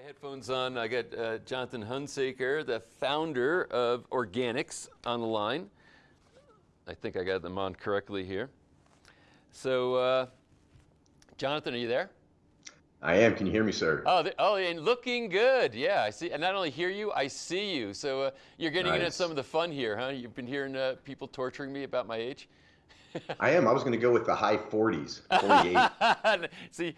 my headphones on. I got uh, Jonathan Hunsaker, the founder of Organixx, on the line. I think I got them on correctly here. So, uh, Jonathan, are you there? I am. Can you hear me, sir? Oh, the, oh, and looking good. Yeah, I see. And not only hear you, I see you. So uh, you're getting nice. into some of the fun here, huh? You've been hearing uh, people torturing me about my age. I am. I was going to go with the high 40s, 48. See,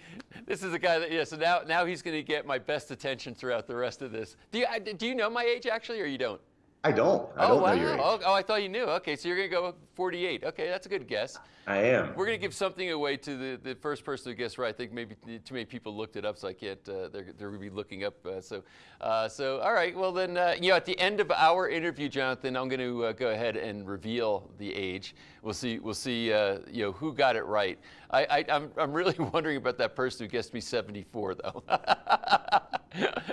this is a guy that yeah. So now, now he's going to get my best attention throughout the rest of this. Do you do you know my age actually, or you don't? I don't. I oh, don't wow. know your age. Oh, oh, I thought you knew. Okay, so you're going to go 48. Okay, that's a good guess. I am. We're going to give something away to the, the first person who guessed right. I think maybe too many people looked it up, so I can't, uh, they're, they're going to be looking up. Uh, so, uh, so, all right, well then, uh, you know, at the end of our interview, Jonathan, I'm going to uh, go ahead and reveal the age. We'll see, we'll see, uh, you know, who got it right. I, I, I'm, I'm really wondering about that person who guessed me 74, though.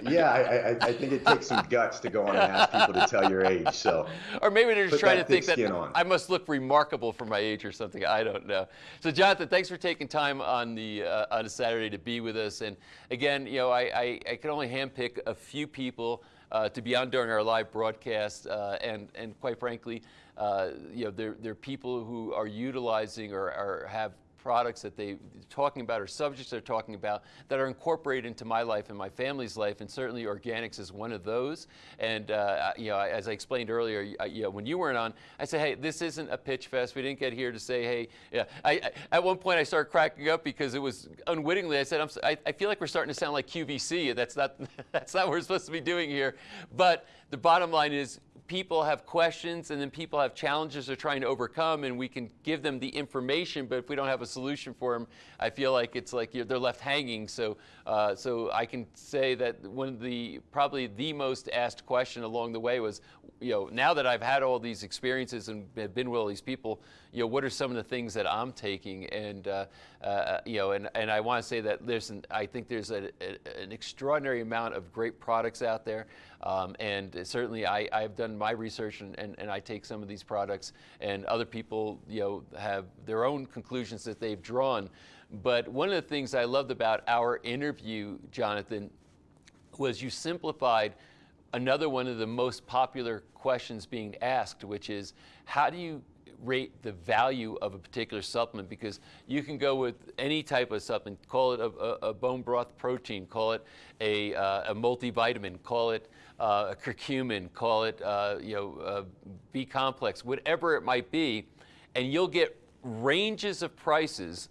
yeah, I, I, I, think it takes some guts to go on and ask people to tell your age. So, or maybe they're just trying to think that on. I must look remarkable for my age or something. I don't know. So, Jonathan, thanks for taking time on the uh, on a Saturday to be with us. And again, you know, I I, I can only handpick a few people. Uh, to be on during our live broadcast, uh, and and quite frankly, uh, you know, there there are people who are utilizing or, or have products that they are talking about or subjects they're talking about that are incorporated into my life and my family's life, and certainly Organixx is one of those. And uh, you know, as I explained earlier, you know, when you weren't on, I said, hey, this isn't a pitch fest. We didn't get here to say, hey, yeah. I, I at one point I started cracking up because it was unwittingly. I said, I, I feel like we're starting to sound like QVC. That's not that's not what we're supposed to be doing here. But the bottom line is people have questions and then people have challenges they're trying to overcome and we can give them the information, but if we don't have a solution for them, I feel like it's like they're left hanging. So, uh, so I can say that one of the, probably the most asked question along the way was, you know, now that I've had all these experiences and have been with all these people, you know, what are some of the things that I'm taking? And, uh, uh, you know, and, and I want to say that there's an, I think there's a, a, an extraordinary amount of great products out there. Um, and certainly I, I've done my research and, and, and I take some of these products and other people, you know, have their own conclusions that they've drawn. But one of the things I loved about our interview, Jonathan, was you simplified another one of the most popular questions being asked, which is how do you rate the value of a particular supplement because you can go with any type of supplement, call it a, a, bone broth protein, call it a, uh, a multivitamin, call it uh, curcumin, call it uh, you know B complex, whatever it might be, and you'll get ranges of prices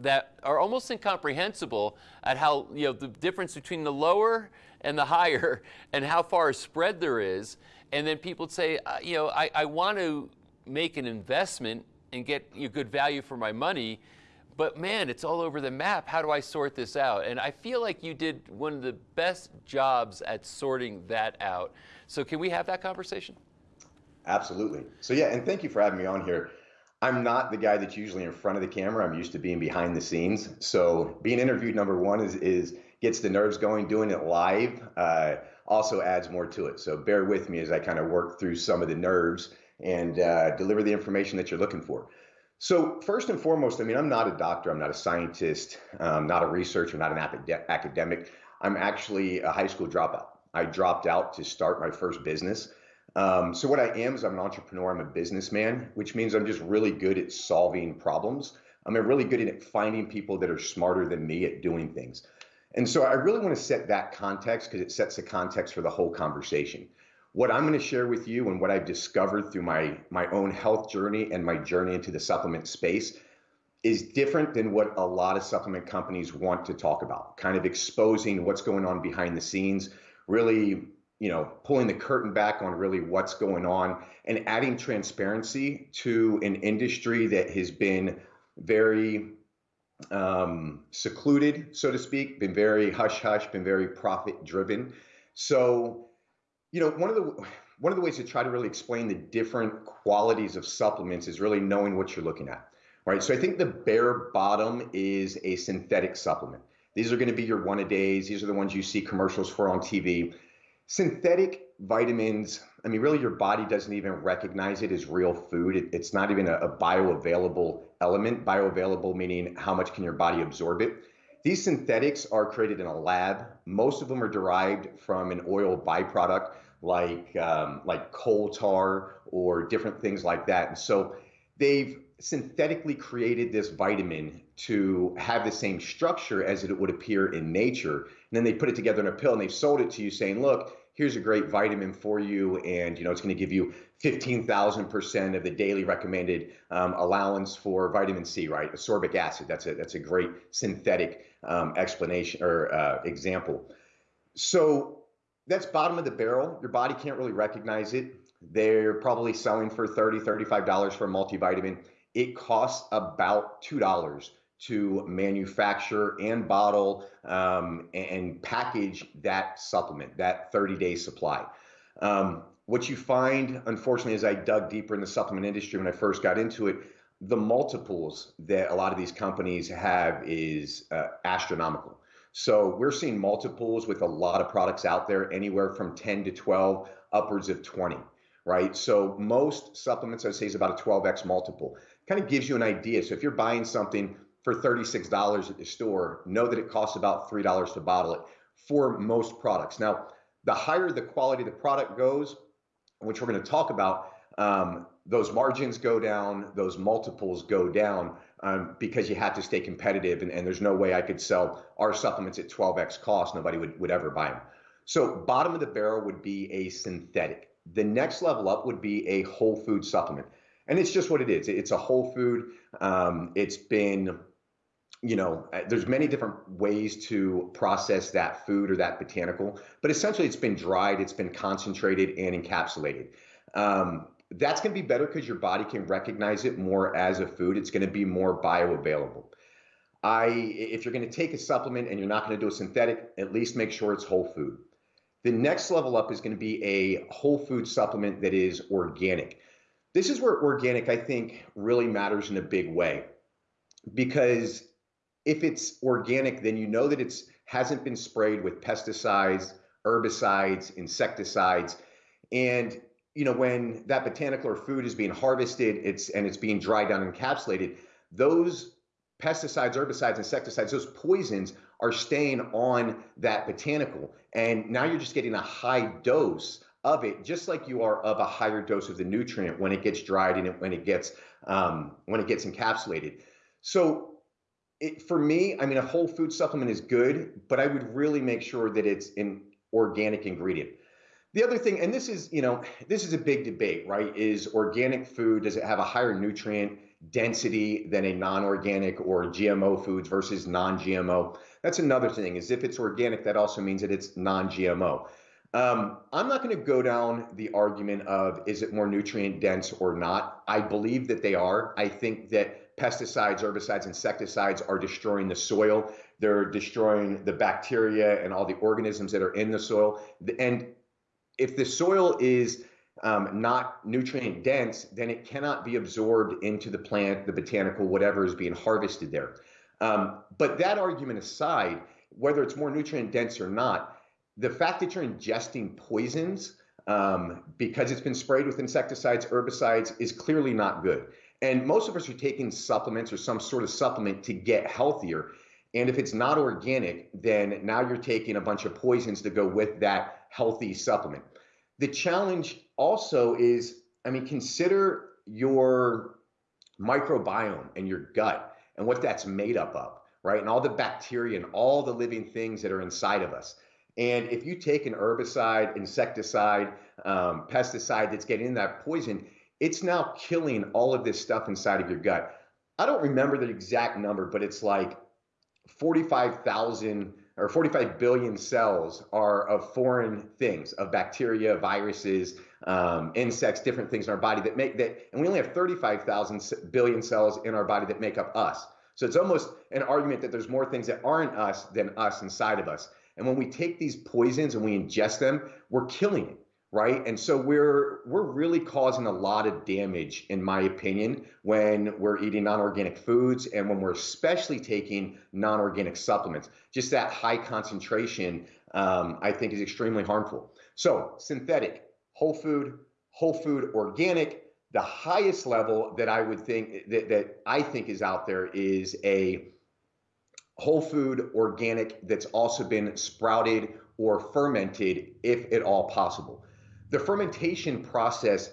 that are almost incomprehensible at how you know the difference between the lower and the higher and how far a spread there is. And then people say, uh, you know, I, I want to make an investment and get you know, good value for my money, but man, it's all over the map. How do I sort this out? And I feel like you did one of the best jobs at sorting that out. So can we have that conversation? Absolutely. So yeah, and thank you for having me on here. I'm not the guy that's usually in front of the camera. I'm used to being behind the scenes. So being interviewed number one is is gets the nerves going. Doing it live uh, also adds more to it. So bear with me as I kind of work through some of the nerves and uh, deliver the information that you're looking for. So first and foremost, I mean, I'm not a doctor, I'm not a scientist, um, not a researcher, not an academic. I'm actually a high school dropout. I dropped out to start my first business. Um, so what I am is I'm an entrepreneur. I'm a businessman, which means I'm just really good at solving problems. I'm really good at finding people that are smarter than me at doing things. And so I really want to set that context because it sets the context for the whole conversation what I'm going to share with you and what I've discovered through my my own health journey and my journey into the supplement space is different than what a lot of supplement companies want to talk about. Kind of exposing what's going on behind the scenes, really, you know, pulling the curtain back on really what's going on and adding transparency to an industry that has been very um, secluded, so to speak, been very hush hush, been very profit driven. So you know, one of the one of the ways to try to really explain the different qualities of supplements is really knowing what you're looking at, right? So I think the bare bottom is a synthetic supplement. These are going to be your one a days. These are the ones you see commercials for on TV. Synthetic vitamins, I mean, really, your body doesn't even recognize it as real food. It, it's not even a, a bioavailable element. Bioavailable meaning how much can your body absorb it. These synthetics are created in a lab. Most of them are derived from an oil byproduct like um, like coal tar or different things like that. And so they've synthetically created this vitamin to have the same structure as it would appear in nature. And then they put it together in a pill and they've sold it to you saying, look, here's a great vitamin for you. And, you know, it's going to give you 15,000% of the daily recommended um, allowance for vitamin C, right? Ascorbic acid. That's a, that's a great synthetic um, explanation or uh, example. So that's bottom of the barrel. Your body can't really recognize it. They're probably selling for $30, $35 for a multivitamin. It costs about $2 to manufacture and bottle um, and package that supplement, that 30 day supply. Um, what you find, unfortunately, as I dug deeper in the supplement industry when I first got into it, the multiples that a lot of these companies have is uh, astronomical. So we're seeing multiples with a lot of products out there, anywhere from 10 to 12, upwards of 20, right? So most supplements, I'd say, is about a 12x multiple. Kind of gives you an idea. So if you're buying something for $36 at the store, know that it costs about $3 to bottle it for most products. Now, the higher the quality of the product goes, which we're going to talk about, um, those margins go down, those multiples go down um, because you have to stay competitive. And, and, there's no way I could sell our supplements at 12x cost. Nobody would, would ever buy them. So, bottom of the barrel would be a synthetic. The next level up would be a whole food supplement. And it's just what it is. It's a whole food. Um, it's been you know, uh, there's many different ways to process that food or that botanical, but essentially it's been dried, it's been concentrated and encapsulated. Um, that's going to be better because your body can recognize it more as a food. It's going to be more bioavailable. I, if you're going to take a supplement and you're not going to do a synthetic, at least make sure it's whole food. The next level up is going to be a whole food supplement that is organic. This is where organic, I think, really matters in a big way because if it's organic, then you know that it's hasn't been sprayed with pesticides, herbicides, insecticides, and you know when that botanical or food is being harvested, it's and it's being dried down and encapsulated. Those pesticides, herbicides, insecticides, those poisons are staying on that botanical, and now you're just getting a high dose of it, just like you are of a higher dose of the nutrient when it gets dried and when it gets um, when it gets encapsulated. So it, for me, I mean, a whole food supplement is good, but I would really make sure that it's an organic ingredient. The other thing, and this is, you know, this is a big debate, right? Is organic food, does it have a higher nutrient density than a non-organic or GMO foods versus non-GMO? That's another thing, is if it's organic, that also means that it's non-GMO. Um, I'm not going to go down the argument of is it more nutrient dense or not. I believe that they are. I think that pesticides, herbicides, insecticides are destroying the soil. They're destroying the bacteria and all the organisms that are in the soil. And if the soil is um, not nutrient dense, then it cannot be absorbed into the plant, the botanical, whatever is being harvested there. Um, but that argument aside, whether it's more nutrient dense or not, the fact that you're ingesting poisons um, because it's been sprayed with insecticides, herbicides is clearly not good. And most of us are taking supplements or some sort of supplement to get healthier. And if it's not organic, then now you're taking a bunch of poisons to go with that healthy supplement. The challenge also is, I mean, consider your microbiome and your gut and what that's made up of, right? And all the bacteria and all the living things that are inside of us. And if you take an herbicide, insecticide, um, pesticide that's getting in that poison, it's now killing all of this stuff inside of your gut. I don't remember the exact number, but it's like 45,000 or 45 billion cells are of foreign things, of bacteria, viruses, um, insects, different things in our body that make that, and we only have 35,000 billion cells in our body that make up us. So it's almost an argument that there's more things that aren't us than us inside of us. And when we take these poisons and we ingest them, we're killing it right? And so we're we're really causing a lot of damage in my opinion when we're eating non-organic foods and when we're especially taking non-organic supplements. Just that high concentration um, i think is extremely harmful. So synthetic whole food whole food organic the highest level that i would think that, that i think is out there is a whole food, organic, that's also been sprouted or fermented, if at all possible. The fermentation process,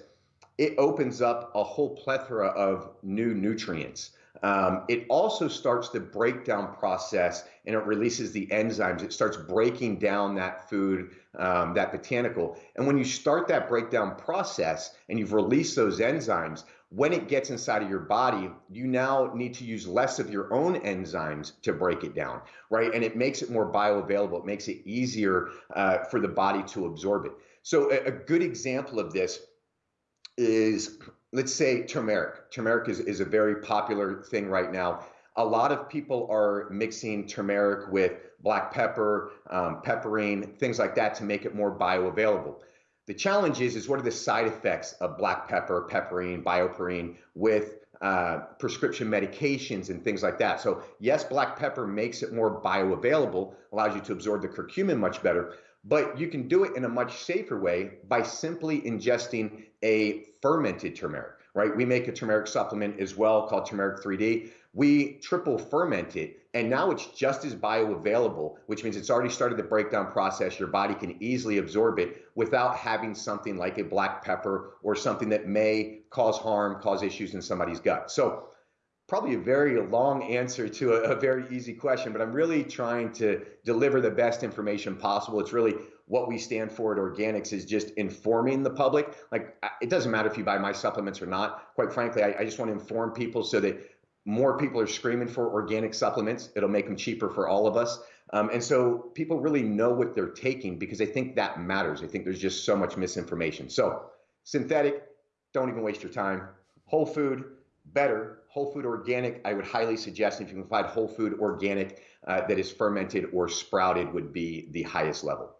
it opens up a whole plethora of new nutrients. Um, it also starts the breakdown process and it releases the enzymes. It starts breaking down that food, um, that botanical. And when you start that breakdown process and you've released those enzymes, when it gets inside of your body, you now need to use less of your own enzymes to break it down, right? And it makes it more bioavailable. It makes it easier uh, for the body to absorb it. So, a, a good example of this is let's say turmeric. Turmeric is, is a very popular thing right now. A lot of people are mixing turmeric with black pepper, um, piperine, things like that to make it more bioavailable. The challenge is, is what are the side effects of black pepper, piperine, BioPerine with uh, prescription medications and things like that. So yes, black pepper makes it more bioavailable, allows you to absorb the curcumin much better, but you can do it in a much safer way by simply ingesting a fermented turmeric, right? We make a turmeric supplement as well called turmeric 3D. We triple ferment it, and now it's just as bioavailable, which means it's already started the breakdown process. Your body can easily absorb it without having something like a black pepper or something that may cause harm, cause issues in somebody's gut. So, probably a very long answer to a, a very easy question, but I'm really trying to deliver the best information possible. It's really what we stand for at Organixx is just informing the public. Like, it doesn't matter if you buy my supplements or not. Quite frankly, I, I just want to inform people so that more people are screaming for organic supplements. It'll make them cheaper for all of us. Um, and so people really know what they're taking because I think that matters. I think there's just so much misinformation. So, synthetic, don't even waste your time. Whole food, better. Whole food organic, I would highly suggest if you can find whole food organic uh, that is fermented or sprouted, would be the highest level.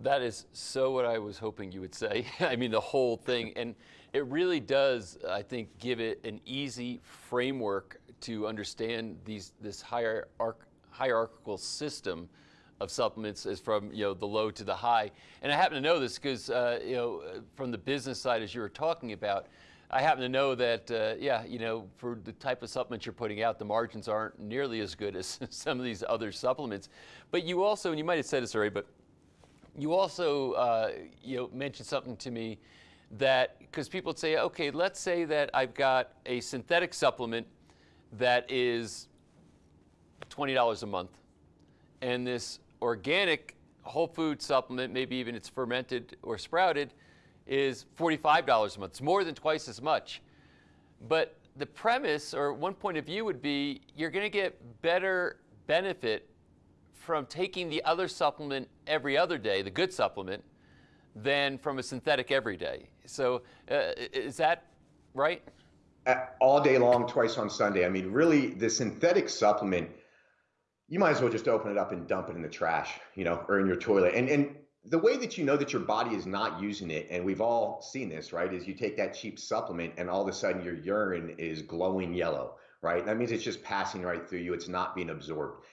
That is so what I was hoping you would say. I mean, the whole thing. And it really does, I think, give it an easy framework to understand these, this hierarch, hierarchical system of supplements is from you know the low to the high. And I happen to know this because uh, you know from the business side, as you were talking about, I happen to know that uh, yeah, you know for the type of supplements you're putting out, the margins aren't nearly as good as some of these other supplements. But you also, and you might have said this already, but you also, uh, you know, mentioned something to me that because people say, okay, let's say that I've got a synthetic supplement that is $20 a month, and this organic whole food supplement, maybe even it's fermented or sprouted, is $45 a month. It's more than twice as much. But the premise or one point of view would be you're going to get better benefit from taking the other supplement every other day, the good supplement, than from a synthetic every day. So uh, is that right? All day long, twice on Sunday. I mean, really, the synthetic supplement, you might as well just open it up and dump it in the trash, you know, or in your toilet. And and the way that you know that your body is not using it, and we've all seen this, right, is you take that cheap supplement and all of a sudden your urine is glowing yellow, right? That means it's just passing right through you. It's not being absorbed.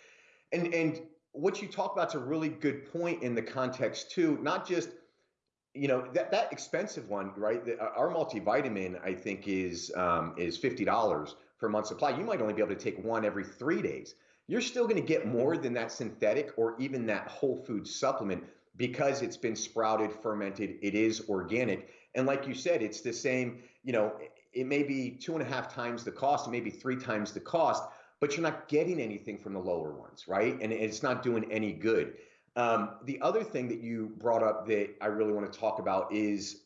And and what you talk about is a really good point in the context too, not just you know that that expensive one, right? The, our multivitamin, I think, is um, is fifty dollars a month supply. You might only be able to take one every three days. You're still going to get more than that synthetic or even that whole food supplement because it's been sprouted, fermented. It is organic, and like you said, it's the same. You know, it may be two and a half times the cost, maybe three times the cost, but you're not getting anything from the lower ones, right? And it's not doing any good. Um, the other thing that you brought up that I really want to talk about is,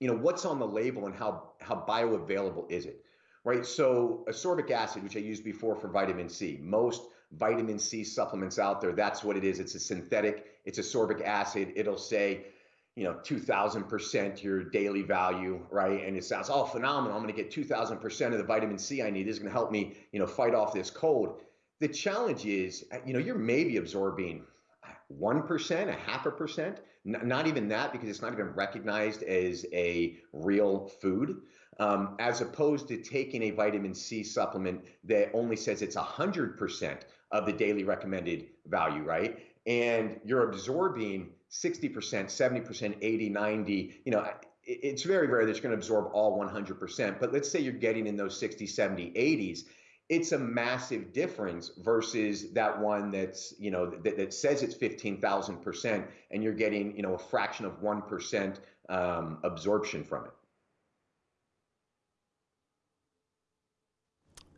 you know, what's on the label and how how bioavailable is it, right? So ascorbic acid, which I used before for vitamin C, most vitamin C supplements out there, that's what it is. It's a synthetic. It's ascorbic acid. It'll say you know, 2000% your daily value, right? And it sounds, oh, phenomenal. I'm going to get 2000% of the vitamin C I need. This is going to help me, you know, fight off this cold. The challenge is, uh, you know, you're maybe absorbing uh, 1%, a half a percent, not even that because it's not even recognized as a real food. Um, as opposed to taking a vitamin C supplement that only says it's 100% of the daily recommended value, right? And you're absorbing 60%, 70%, 80, 90, you know, it's very rare that you're going to absorb all 100%. But let's say you're getting in those 60, 70, 80s. it's a massive difference versus that one that's you know that, that says it's 15,000% and you're getting you know a fraction of 1% um, absorption from it.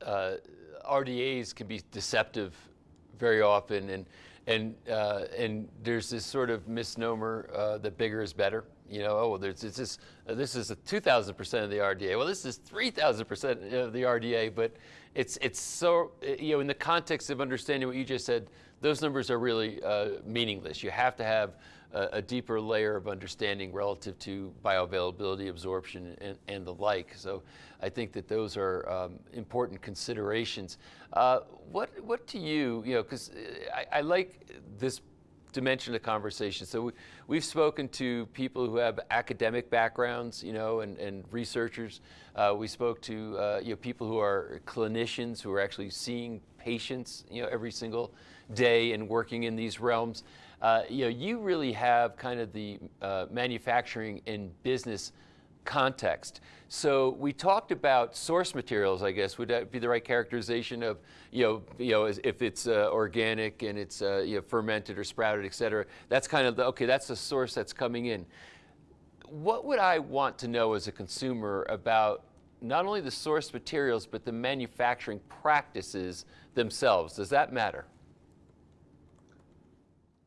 Uh, RDAs can be deceptive very often and and uh, and there's this sort of misnomer uh, that bigger is better you know, oh, there's, this, uh, this is 2,000% of the RDA. Well, this is 3,000% of the RDA, but it's, it's so, uh, you know, in the context of understanding what you just said, those numbers are really uh, meaningless. You have to have a, a, deeper layer of understanding relative to bioavailability, absorption, and, and the like. So I think that those are um, important considerations. Uh, what, what do you, you know, because uh, I, I like this dimension of conversation. So we, have spoken to people who have academic backgrounds, you know, and, and researchers. Uh, we spoke to uh, you know people who are clinicians who are actually seeing patients, you know, every single day and working in these realms. Uh, you know, you really have kind of the uh, manufacturing and business context. So we talked about source materials, I guess. Would that be the right characterization of, you know, you know if it's uh, organic and it's uh, you know, fermented or sprouted, et cetera? That's kind of the, okay, that's the source that's coming in. What would I want to know as a consumer about not only the source materials, but the manufacturing practices themselves? Does that matter?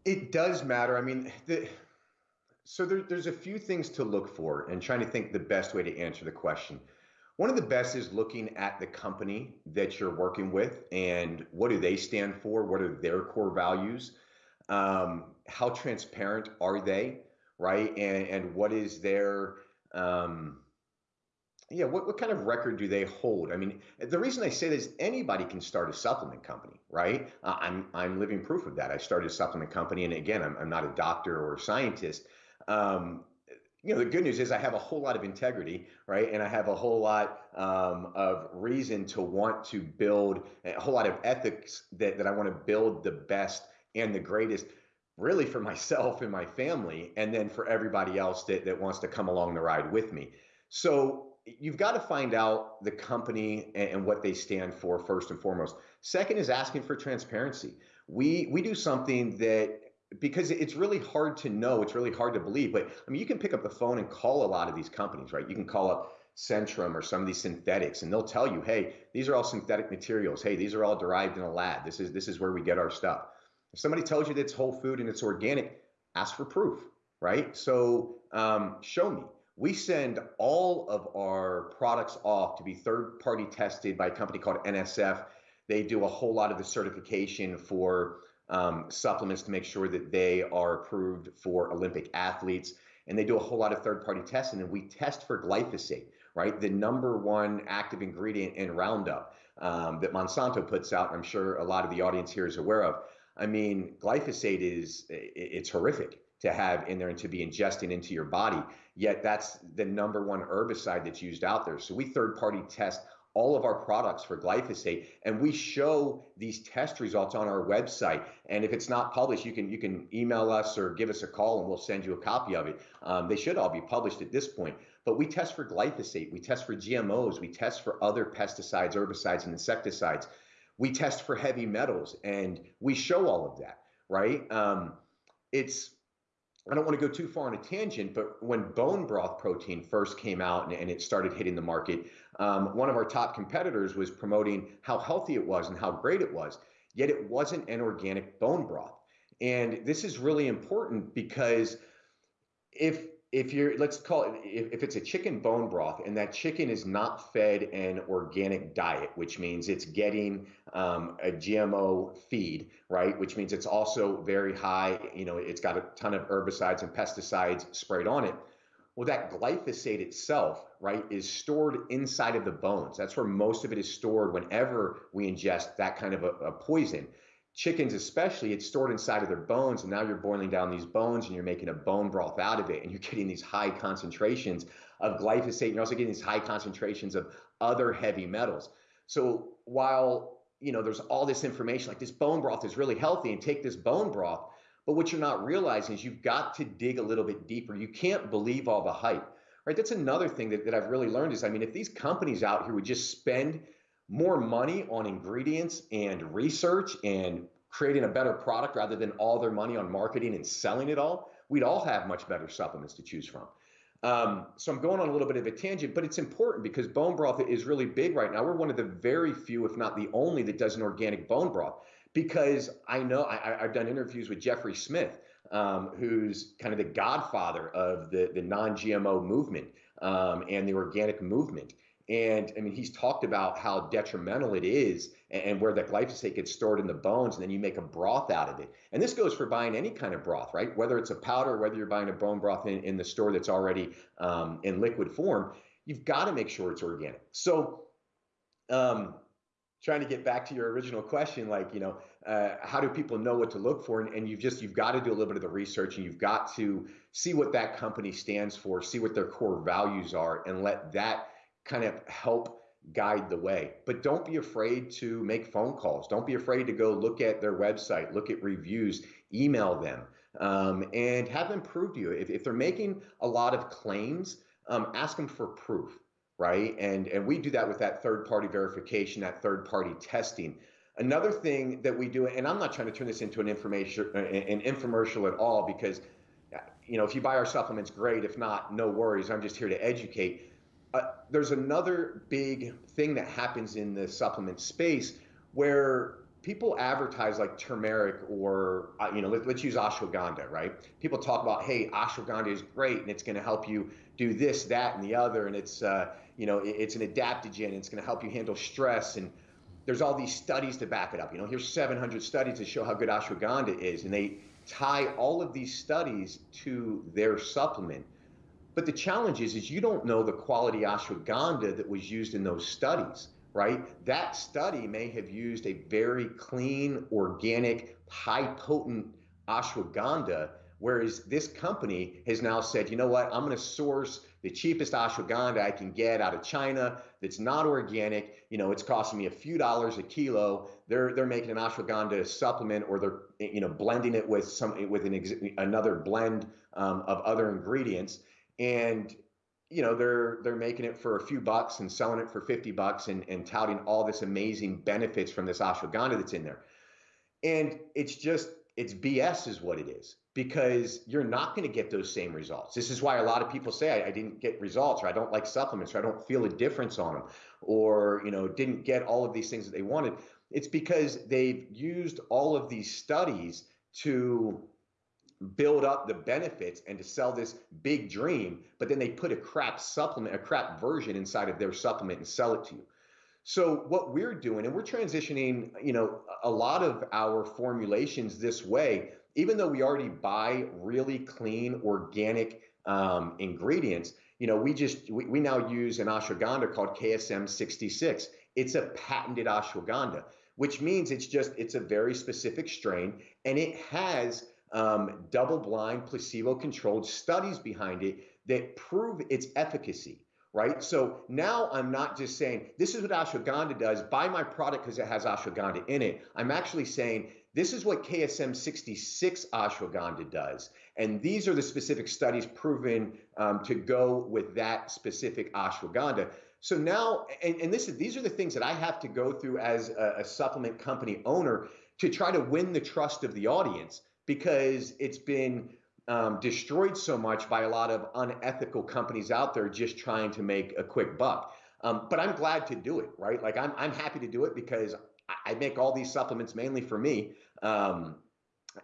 It does matter. I mean, the, so there, there's a few things to look for and trying to think the best way to answer the question. One of the best is looking at the company that you're working with and what do they stand for? What are their core values? Um, how transparent are they, right? And and what is their um, yeah, what, what kind of record do they hold? I mean, the reason I say this, anybody can start a supplement company, right? Uh, I'm I'm living proof of that. I started a supplement company, and again, I'm, I'm not a doctor or a scientist, um, you know, the good news is I have a whole lot of integrity, right? And I have a whole lot um, of reason to want to build a whole lot of ethics that, that I want to build the best and the greatest really for myself and my family, and then for everybody else that, that wants to come along the ride with me. So you've got to find out the company and, what they stand for first and foremost. Second is asking for transparency. We we do something that because it's really hard to know, it's really hard to believe. But I mean, you can pick up the phone and call a lot of these companies, right? You can call up Centrum or some of these synthetics, and they'll tell you, hey, these are all synthetic materials. Hey, these are all derived in a lab. This is this is where we get our stuff. If somebody tells you that it's whole food and it's organic, ask for proof, right? So um, show me. We send all of our products off to be third party tested by a company called NSF. They do a whole lot of the certification for um, supplements to make sure that they are approved for Olympic athletes. And they do a whole lot of third party testing, and we test for glyphosate, right? The number one active ingredient in Roundup um, that Monsanto puts out. I'm sure a lot of the audience here is aware of. I mean, glyphosate is it's horrific to have in there and to be ingesting into your body. Yet that's the number one herbicide that's used out there. So we third party test all of our products for glyphosate and we show these test results on our website. And if it's not published you can you can email us or give us a call and we'll send you a copy of it. Um, they should all be published at this point. But we test for glyphosate we test for gmos we test for other pesticides herbicides and insecticides. We test for heavy metals and we show all of that right? Um, it's I don't want to go too far on a tangent, but when bone broth protein first came out and, and it started hitting the market, um, one of our top competitors was promoting how healthy it was and how great it was, yet it wasn't an organic bone broth. And this is really important because if if you're let's call it if, if it's a chicken bone broth and that chicken is not fed an organic diet which means it's getting um, a gmo feed right? Which means it's also very high you know it's got a ton of herbicides and pesticides sprayed on it. Well that glyphosate itself right is stored inside of the bones. That's where most of it is stored whenever we ingest that kind of a, a poison chickens especially it's stored inside of their bones and now you're boiling down these bones and you're making a bone broth out of it and you're getting these high concentrations of glyphosate and you're also getting these high concentrations of other heavy metals. So while you know there's all this information like this bone broth is really healthy and take this bone broth but what you're not realizing is you've got to dig a little bit deeper. You can't believe all the hype right? That's another thing that, that i've really learned is i mean if these companies out here would just spend more money on ingredients and research and creating a better product rather than all their money on marketing and selling it all, we'd all have much better supplements to choose from. Um, so I'm going on a little bit of a tangent, but it's important because bone broth is really big right now. We're one of the very few, if not the only, that does an organic bone broth. Because I know I, have done interviews with Jeffrey Smith, um, who's kind of the godfather of the, the non-GMO movement um, and the organic movement. And I mean, he's talked about how detrimental it is and, and where that glyphosate gets stored in the bones, and then you make a broth out of it. And this goes for buying any kind of broth, right? Whether it's a powder, whether you're buying a bone broth in, in the store that's already um, in liquid form, you've got to make sure it's organic. So, um, trying to get back to your original question, like, you know, uh, how do people know what to look for? And, and you've just, you've got to do a little bit of the research and you've got to see what that company stands for, see what their core values are, and let that kind of help guide the way. But don't be afraid to make phone calls. Don't be afraid to go look at their website, look at reviews, email them, um, and have them prove to you. If, if they're making a lot of claims, um, ask them for proof, right? And, and we do that with that third party verification, that third party testing. Another thing that we do, and I'm not trying to turn this into an information, an infomercial at all, because you know, if you buy our supplements, great. If not, no worries. I'm just here to educate uh, there's another big thing that happens in the supplement space where people advertise like turmeric or uh, you know let, us use ashwagandha right? People talk about hey ashwagandha is great and it's going to help you do this that and the other and it's uh, you know it, it's an adaptogen and it's going to help you handle stress and there's all these studies to back it up. You know here's 700 studies to show how good ashwagandha is and they tie all of these studies to their supplement but the challenge is, is you don't know the quality ashwagandha that was used in those studies, right? That study may have used a very clean, organic, high potent ashwagandha, whereas this company has now said, you know what, I'm going to source the cheapest ashwagandha I can get out of China that's not organic. You know, it's costing me a few dollars a kilo. They're they're making an ashwagandha supplement, or they're you know blending it with some with an another blend um, of other ingredients and you know they're they're making it for a few bucks and selling it for 50 bucks and, and touting all this amazing benefits from this ashwagandha that's in there. And it's just it's bs is what it is because you're not going to get those same results. This is why a lot of people say I, I, didn't get results or i don't like supplements or i don't feel a difference on them or you know didn't get all of these things that they wanted. It's because they've used all of these studies to build up the benefits and to sell this big dream, but then they put a crap supplement, a crap version inside of their supplement and sell it to you. So what we're doing, and we're transitioning, you know, a lot of our formulations this way, even though we already buy really clean organic um, ingredients, you know, we just we, we now use an ashwagandha called KSM 66. It's a patented ashwagandha, which means it's just it's a very specific strain and it has um, double blind, placebo controlled studies behind it that prove its efficacy, right? So now I'm not just saying, this is what ashwagandha does, buy my product because it has ashwagandha in it. I'm actually saying, this is what KSM 66 ashwagandha does. And these are the specific studies proven um, to go with that specific ashwagandha. So now, and, and this, these are the things that I have to go through as a, a supplement company owner to try to win the trust of the audience because it's been um, destroyed so much by a lot of unethical companies out there just trying to make a quick buck. Um, but I'm glad to do it, right? Like I'm, I'm happy to do it because I make all these supplements mainly for me um,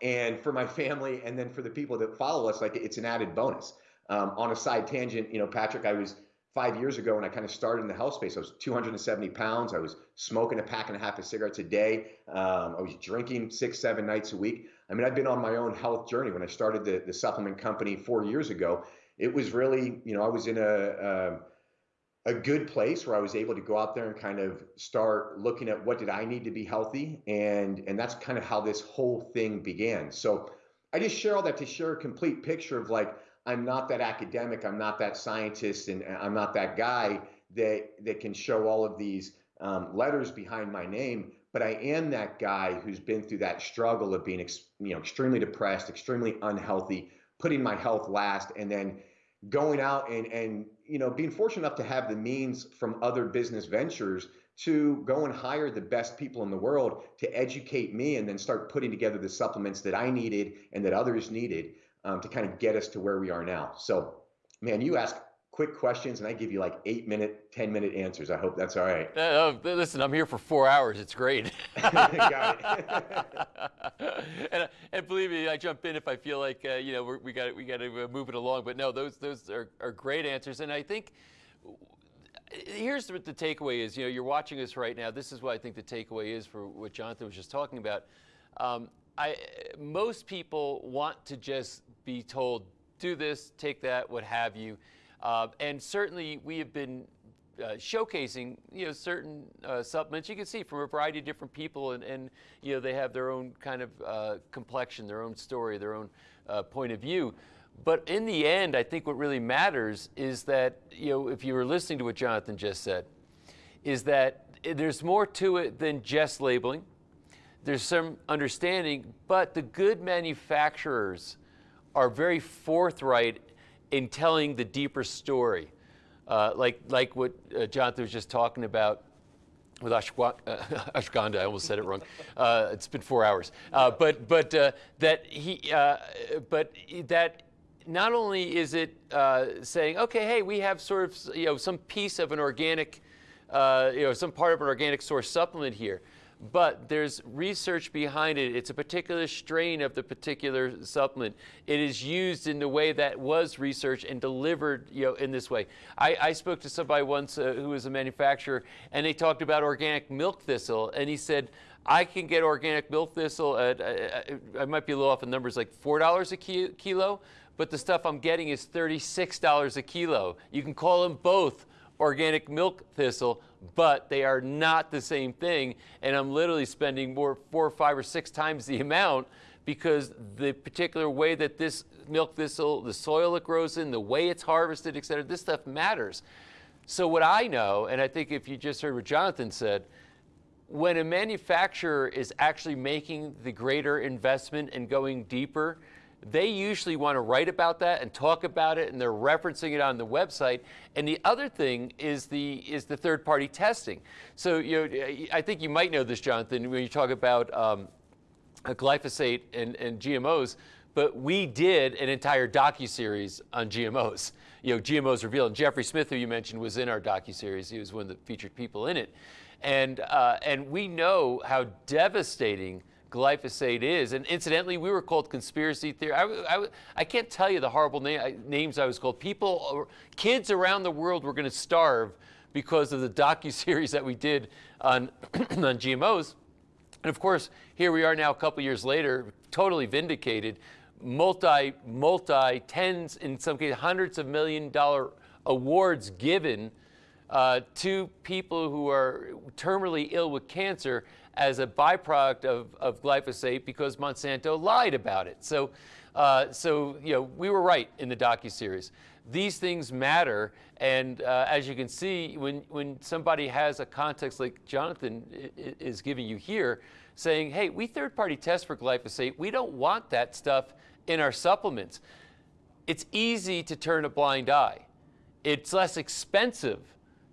and for my family, and then for the people that follow us. Like it's an added bonus. Um, on a side tangent, you know, Patrick, I was five years ago when I kind of started in the health space. I was 270 pounds. I was smoking a pack and a half of cigarettes a day. Um, I was drinking six, seven nights a week. I mean, I've been on my own health journey. When I started the, the supplement company four years ago, it was really, you know, I was in a, a a good place where I was able to go out there and kind of start looking at what did I need to be healthy, and and that's kind of how this whole thing began. So I just share all that to share a complete picture of like I'm not that academic, I'm not that scientist, and I'm not that guy that that can show all of these um, letters behind my name but I am that guy who's been through that struggle of being, you know, extremely depressed, extremely unhealthy, putting my health last, and then going out and and you know being fortunate enough to have the means from other business ventures to go and hire the best people in the world to educate me and then start putting together the supplements that I needed and that others needed um, to kind of get us to where we are now. So, man, you ask quick questions and I give you like eight minute, 10 minute answers. I hope that's all right. Uh, listen, I'm here for four hours. It's great. And, and, believe me, I jump in if I feel like, uh, you know, we're, we got we got to uh, move it along. But no, those, those are, are great answers. And I think here's what the takeaway is. You know, you're watching us right now. This is what I think the takeaway is for what Jonathan was just talking about. Um, I, most people want to just be told, do this, take that, what have you. Uh, and certainly we have been uh, showcasing, you know, certain uh, supplements you can see from a variety of different people, and, and you know they have their own kind of uh, complexion, their own story, their own uh, point of view. But in the end, I think what really matters is that you know if you were listening to what Jonathan just said, is that there's more to it than just labeling. There's some understanding, but the good manufacturers are very forthright in telling the deeper story, uh, like, like what uh, Jonathan was just talking about with Ashwa uh, Ashganda, I almost said it wrong. Uh, it's been four hours, uh, but but uh, that he uh, but that not only is it saying, okay, hey, we have sort of you know some piece of an organic, you know, some part of an organic source supplement here, but there's research behind it. It's a particular strain of the particular supplement. It is used in the way that was researched and delivered you know, in this way. I, I spoke to somebody once uh, who was a manufacturer, and they talked about organic milk thistle, and he said, I can get organic milk thistle at, uh, I might be a little off in numbers, like $4 a ki kilo, but the stuff I'm getting is $36 a kilo. You can call them both organic milk thistle, but they are not the same thing. And I'm literally spending more, four or five or six times the amount because the particular way that this milk thistle, the soil it grows in, the way it's harvested, et cetera, this stuff matters. So what I know, and I think if you just heard what Jonathan said, when a manufacturer is actually making the greater investment and going deeper, they usually want to write about that and talk about it and they're referencing it on the website. And the other thing is the is the third party testing. So you know i think you might know this jonathan when you talk about um, glyphosate and, and gmos but we did an entire docu-series on gmos you know gmos revealed and jeffrey smith who you mentioned was in our docu-series. He was one of the featured people in it. And uh, and we know how devastating glyphosate is. And incidentally, we were called conspiracy theory. I, I, I can't tell you the horrible na names I was called. People, kids around the world were going to starve because of the docu-series that we did on, on GMOs. And of course, here we are now a couple years later, totally vindicated, multi, multi, tens, in some cases, hundreds of million dollar awards given uh, to people who are terminally ill with cancer as a byproduct of, of glyphosate because Monsanto lied about it. So, uh, so you know, we were right in the docu-series. These things matter, and uh, as you can see, when, when somebody has a context like Jonathan is giving you here, saying, hey, we third-party test for glyphosate, we don't want that stuff in our supplements. It's easy to turn a blind eye. It's less expensive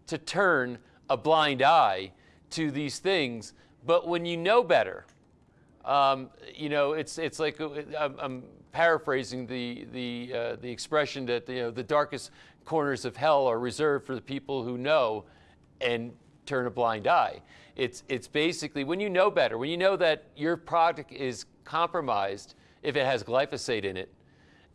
to turn a blind eye to these things but when you know better, um, you know, it's, it's like, uh, I'm, I'm paraphrasing the, the, uh, the expression that you know, the darkest corners of hell are reserved for the people who know and turn a blind eye. It's, it's basically when you know better, when you know that your product is compromised if it has glyphosate in it,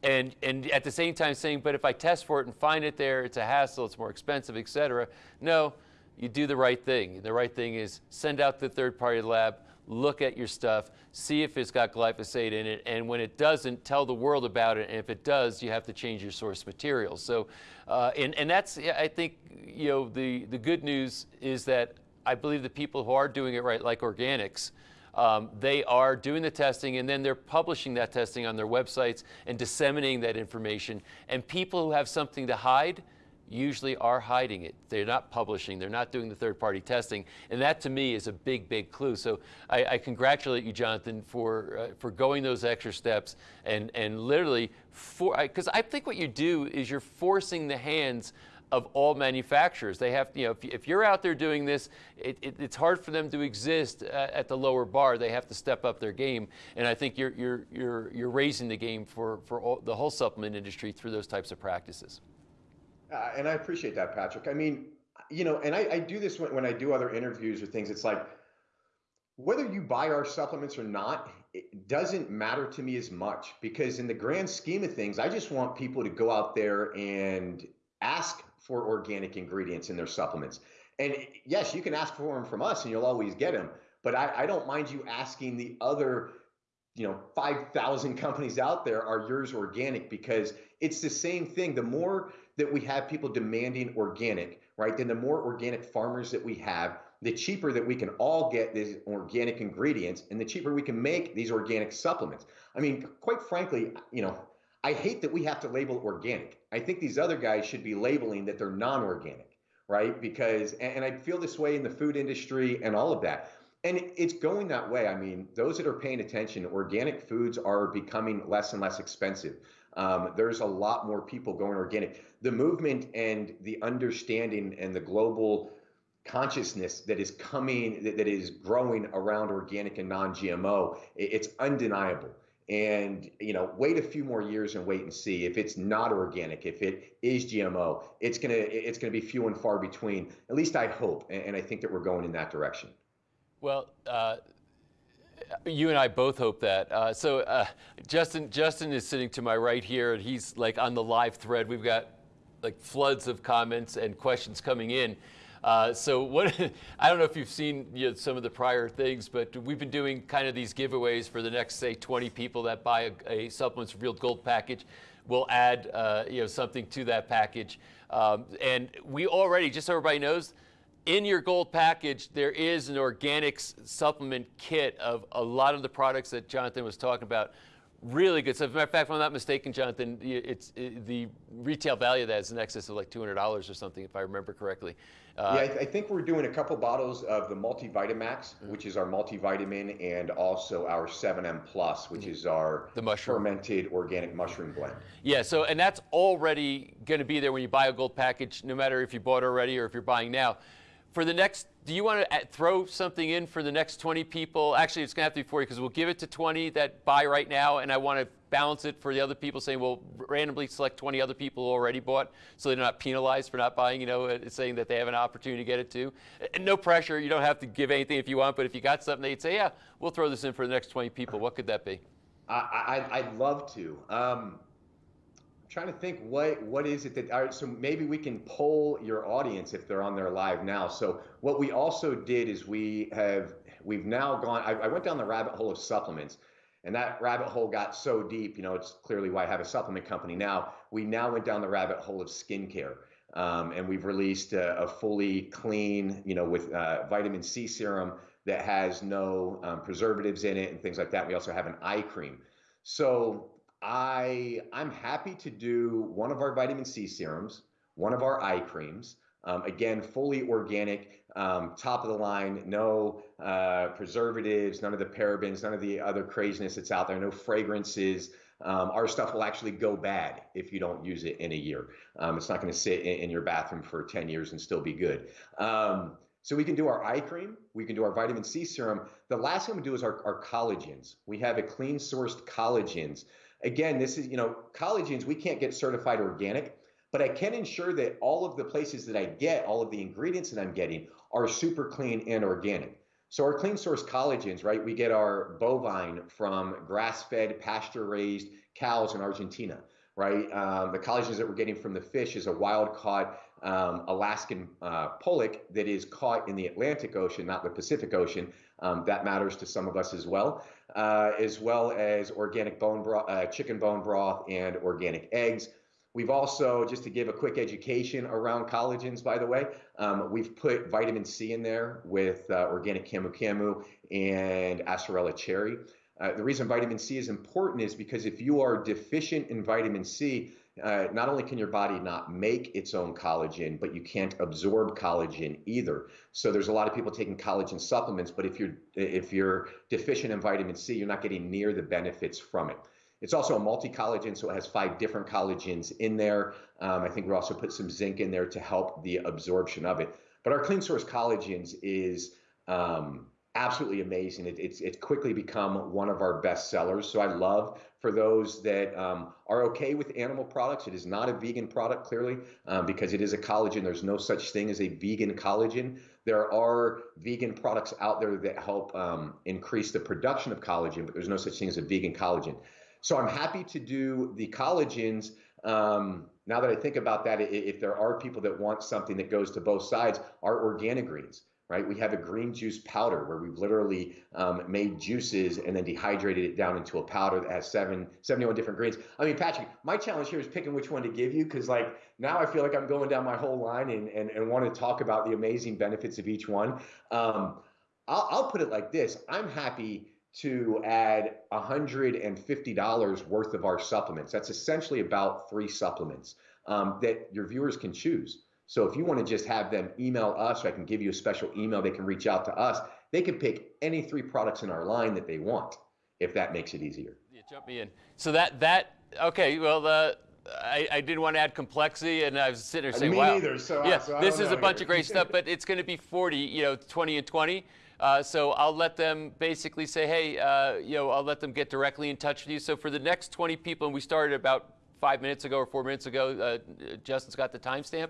and, and at the same time saying, but if I test for it and find it there, it's a hassle, it's more expensive, et cetera. No, you do the right thing. The right thing is send out the third party lab, look at your stuff, see if it's got glyphosate in it, and when it doesn't, tell the world about it, and if it does, you have to change your source material. So, uh, and, and that's, I think, you know, the, the good news is that I believe the people who are doing it right, like Organixx, um, they are doing the testing and then they're publishing that testing on their websites and disseminating that information. And people who have something to hide, usually are hiding it. They're not publishing, they're not doing the third party testing. And that to me is a big, big clue. So I, I congratulate you, Jonathan, for, uh, for going those extra steps and, and literally, for because I think what you do is you're forcing the hands of all manufacturers. They have, you know, if, if you're out there doing this, it, it, it's hard for them to exist at, at, the lower bar. They have to step up their game, and I think you're you're you're you're raising the game for for all, the whole supplement industry through those types of practices. Uh, and I appreciate that, Patrick. I mean, you know, and I, I do this when, when I do other interviews or things. It's like whether you buy our supplements or not, it doesn't matter to me as much because in the grand scheme of things, I just want people to go out there and ask for organic ingredients in their supplements. And yes, you can ask for them from us and you'll always get them. But I, I don't mind you asking the other, you know, 5,000 companies out there, are yours organic? Because it's the same thing. The more that we have people demanding organic, right, then the more organic farmers that we have, the cheaper that we can all get these organic ingredients and the cheaper we can make these organic supplements. I mean, quite frankly, you know, I hate that we have to label organic. I think these other guys should be labeling that they're non-organic, right? Because and, I feel this way in the food industry and all of that. And it's going that way. I mean, those that are paying attention, organic foods are becoming less and less expensive. Um, there's a lot more people going organic. The movement and the understanding and the global consciousness that is coming, that, that is growing around organic and non-GMO, it's undeniable. And you know wait a few more years and wait and see. If it's not organic if it is gmo it's gonna it's gonna be few and far between. At least i hope and, and i think that we're going in that direction. Well uh, you and I both hope that. Uh, so uh, Justin, Justin is sitting to my right here, and he's like on the live thread. We've got like floods of comments and questions coming in. Uh, so what, I don't know if you've seen you know, some of the prior things, but we've been doing kind of these giveaways for the next, say, 20 people that buy a, a Supplements Revealed Gold package. We'll add uh, you know, something to that package. Um, and we already, just so everybody knows, in your gold package, there is an Organixx supplement kit of a lot of the products that Jonathan was talking about really good. So, as a matter of fact, if I'm not mistaken, Jonathan, it's it, the retail value of that is in excess of like $200 or something, if I remember correctly. Uh, yeah, I, th I, think we're doing a couple bottles of the Multivitamax, mm -hmm. which is our multivitamin, and also our 7M Plus, which mm -hmm. is our the mushroom. fermented organic mushroom blend. Yeah, so and that's already going to be there when you buy a gold package, no matter if you bought already or if you're buying now for the next, do you want to throw something in for the next 20 people? Actually, it's going to have to be for you because we'll give it to 20 that buy right now, and I want to balance it for the other people saying, well, randomly select 20 other people who already bought so they're not penalized for not buying, you know, uh, saying that they have an opportunity to get it too. And no pressure. You don't have to give anything if you want, but if you got something, they'd say, yeah, we'll throw this in for the next 20 people. What could that be? I, would love to. Um, trying to think what what is it that all right so maybe we can poll your audience if they're on there live now. So what we also did is we have we've now gone I, I, went down the rabbit hole of supplements and that rabbit hole got so deep you know it's clearly why i have a supplement company now. We now went down the rabbit hole of skincare um, and we've released a, a, fully clean you know with uh, vitamin c serum that has no um, preservatives in it and things like that. We also have an eye cream. So I I'm happy to do one of our vitamin C serums, one of our eye creams. Um, again, fully organic, um, top of the line, no uh, preservatives, none of the parabens, none of the other craziness that's out there, no fragrances. Um, our stuff will actually go bad if you don't use it in a year. Um, it's not going to sit in, in, your bathroom for 10 years and still be good. Um, so we can do our eye cream, we can do our vitamin C serum. The last thing we do is our, our collagens. We have a clean sourced collagens Again, this is, you know, collagens, we can't get certified organic, but I can ensure that all of the places that I get, all of the ingredients that I'm getting are super clean and organic. So our clean source collagens, right? We get our bovine from grass-fed, pasture-raised cows in Argentina, right? Um, the collagens that we're getting from the fish is a wild-caught um, Alaskan uh, pollock that is caught in the Atlantic Ocean, not the Pacific Ocean. Um, that matters to some of us as well uh, as well as organic bone broth, uh, chicken bone broth, and organic eggs. We've also, just to give a quick education around collagens, by the way, um, we've put vitamin C in there with uh, organic camu camu and acerola cherry. Uh, the reason vitamin C is important is because if you are deficient in vitamin C, uh, not only can your body not make its own collagen, but you can't absorb collagen either. So there's a lot of people taking collagen supplements, but if you're if you're deficient in vitamin C, you're not getting near the benefits from it. It's also a multi collagen, so it has five different collagens in there. Um, I think we also put some zinc in there to help the absorption of it. But our Clean Source collagens is um, absolutely amazing. It, it's it's quickly become one of our best sellers. So I love for those that um, are okay with animal products. It is not a vegan product, clearly, um, because it is a collagen. There's no such thing as a vegan collagen. There are vegan products out there that help um, increase the production of collagen, but there's no such thing as a vegan collagen. So I'm happy to do the collagens. Um, now that I think about that, if there are people that want something that goes to both sides, our organic greens right? We have a green juice powder where we've literally um, made juices and then dehydrated it down into a powder that has seven, 71 different greens. I mean, Patrick, my challenge here is picking which one to give you because like now I feel like I'm going down my whole line and, and, and want to talk about the amazing benefits of each one. Um, I'll, I'll put it like this. I'm happy to add $150 worth of our supplements. That's essentially about three supplements um, that your viewers can choose. So if you want to just have them email us, or I can give you a special email, they can reach out to us. They can pick any three products in our line that they want, if that makes it easier. Yeah, jump me in. So that that okay. Well, uh, I, I didn't want to add complexity, and I was sitting there saying, me "Wow, neither, so yeah, I, so this is a bunch of great stuff." But it's going to be 40, you know, 20 and 20. Uh, so I'll let them basically say, "Hey, uh, you know, I'll let them get directly in touch with you." So for the next 20 people, and we started about five minutes ago or four minutes ago. Uh, Justin's got the timestamp.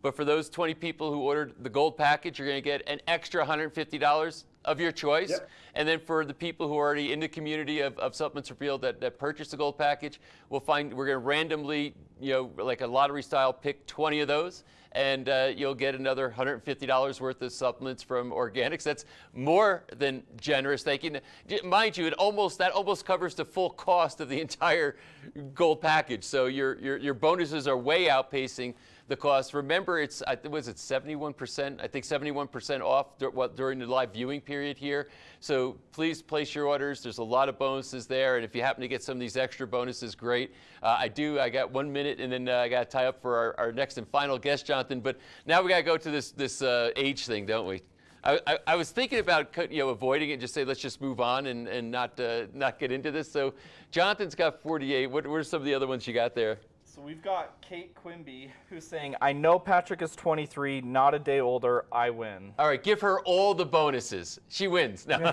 But for those 20 people who ordered the gold package, you're going to get an extra $150 of your choice. Yep. And then for the people who are already in the community of, of Supplements Revealed that, that purchased the gold package, we'll find we're going to randomly, you know, like a lottery style, pick 20 of those. And uh, you'll get another $150 worth of supplements from Organixx. That's more than generous. Thank you. Mind you, it almost that almost covers the full cost of the entire gold package. So your your, your bonuses are way outpacing the cost. Remember, it's was it 71%? I think 71% off during the live viewing period here. So please place your orders. There's a lot of bonuses there, and if you happen to get some of these extra bonuses, great. Uh, I do. I got one minute, and then uh, I got to tie up for our, our, next and final guest, Jonathan. But now we got to go to this this uh, age thing, don't we? I, I, I, was thinking about you know avoiding it, just say let's just move on and, and not uh, not get into this. So Jonathan's got 48. What, what are some of the other ones you got there? So we've got Kate Quimby who's saying, I know Patrick is 23, not a day older, I win. All right, give her all the bonuses. She wins. No.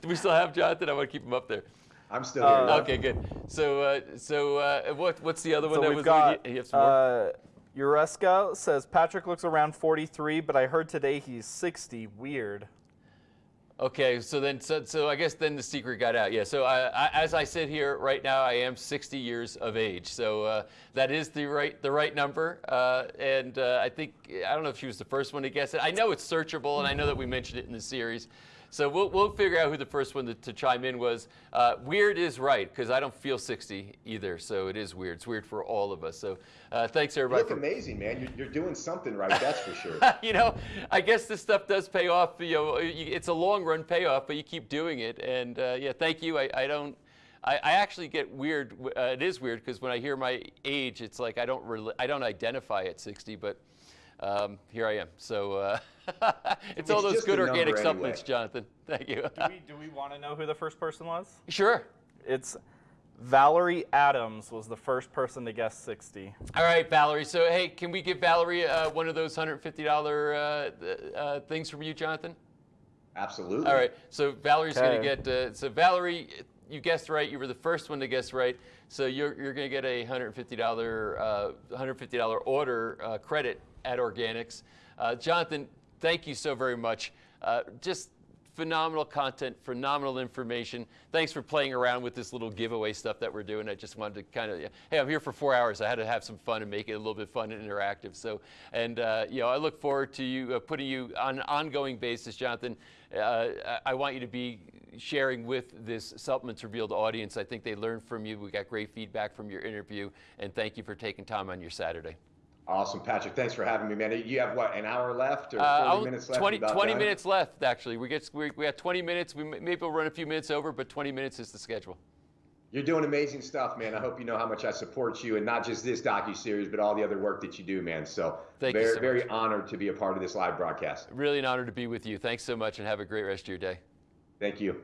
Do we still have Jonathan? I want to keep him up there. I'm still here. Uh, okay, good. So, uh, so uh, what, what's the other one so that we've was? Got, you, uh, Ureska says Patrick looks around 43, but I heard today he's 60. Weird. Okay, so then, so, so I guess then the secret got out. Yeah. So I, I, as I sit here right now, I am 60 years of age. So uh, that is the right the right number. Uh, and uh, I think I don't know if she was the first one to guess it. I know it's searchable, and I know that we mentioned it in the series. So we'll, we'll figure out who the first one to, to chime in was. Uh, weird is right, because I don't feel 60 either, so it is weird. It's weird for all of us. So uh, thanks, everybody. You look amazing, man. You're, you're doing something right, that's for sure. you know, I guess this stuff does pay off. You know, it's a long run payoff, but you keep doing it. And uh, yeah, thank you. I, I don't. I, I, actually get weird. Uh, it is weird because when I hear my age, it's like I don't I don't identify at 60, but um, here I am. So uh, it's, it's, all those good organic supplements, anyway. Jonathan. Thank you. do we, do we want to know who the first person was? Sure. It's Valerie Adams was the first person to guess 60. All right, Valerie. So, hey, can we give Valerie uh, one of those $150 uh, uh, things from you, Jonathan? Absolutely. All right. So Valerie's okay. going to get. Uh, so Valerie, you guessed right. You were the first one to guess right. So you're, you're going to get a $150 $150 uh, order uh, credit at Organixx. Jonathan, thank you so very much. just phenomenal content, phenomenal information. Thanks for playing around with this little giveaway stuff that we're doing. I just wanted to kind of, hey, I'm here for four hours. I had to have some fun and make it a little bit fun and interactive. So, and uh, you know, I look forward to you uh, putting you on an ongoing basis, Jonathan. Uh, I want you to be sharing with this Supplements Revealed audience. I think they learned from you. We got great feedback from your interview, and thank you for taking time on your Saturday. Awesome, Patrick. Thanks for having me, man. You have what, an hour left or 40 uh, minutes left? 20, 20 minutes left, actually. We get we, we got 20 minutes. We maybe we'll run a few minutes over, but 20 minutes is the schedule. You're doing amazing stuff, man. I hope you know how much I support you, and not just this docu series, but all the other work that you do, man. So, Thank very, so very honored to be a part of this live broadcast. Really an honor to be with you. Thanks so much, and have a great rest of your day. Thank you.